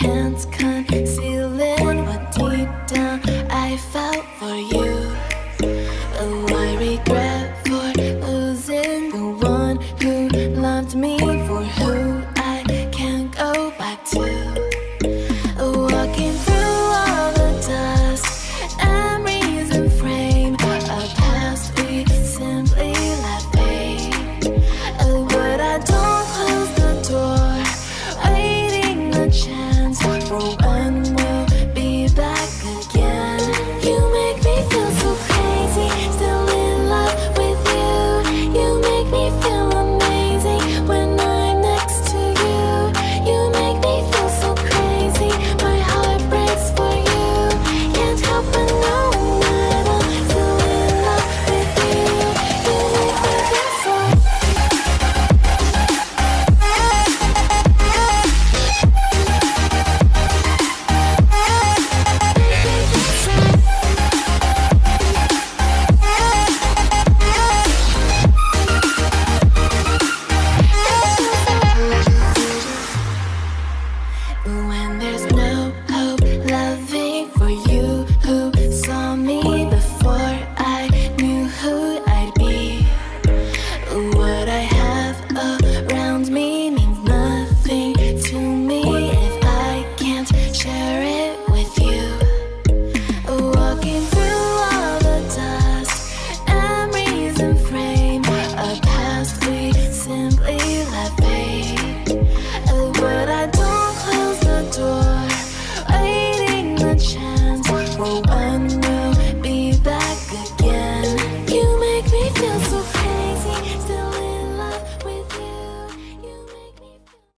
hands concealing what deep down I felt for you.